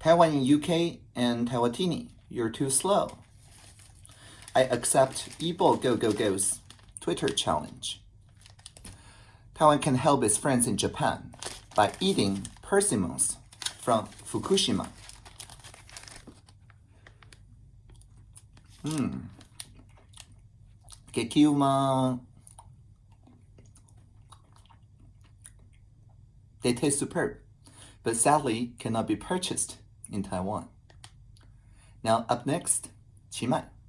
Taiwan in UK and Taiwatini, you're too slow. I accept Ebo Go Go Go's Twitter challenge. Taiwan can help its friends in Japan by eating persimmons from Fukushima. Hmm. Gekiuma. They taste superb, but sadly cannot be purchased in Taiwan. Now up next, 荠麦.